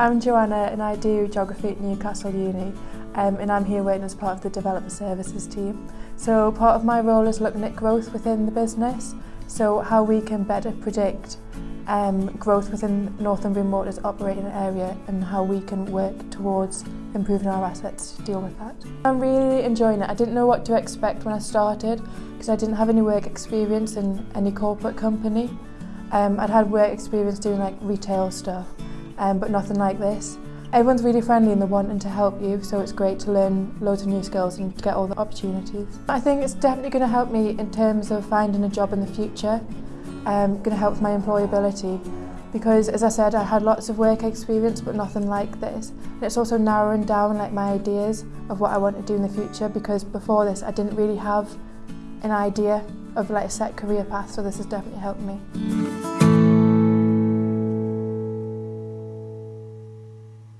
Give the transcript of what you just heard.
I'm Joanna and I do Geography at Newcastle Uni um, and I'm here working as part of the Development Services team. So part of my role is looking at growth within the business, so how we can better predict um, growth within Northumbrian Water's operating area and how we can work towards improving our assets to deal with that. I'm really enjoying it. I didn't know what to expect when I started because I didn't have any work experience in any corporate company. Um, I'd had work experience doing like retail stuff um, but nothing like this. Everyone's really friendly and they're wanting to help you, so it's great to learn loads of new skills and get all the opportunities. I think it's definitely going to help me in terms of finding a job in the future, um, going to help with my employability, because as I said, I had lots of work experience, but nothing like this. And it's also narrowing down like my ideas of what I want to do in the future, because before this, I didn't really have an idea of like a set career path, so this has definitely helped me.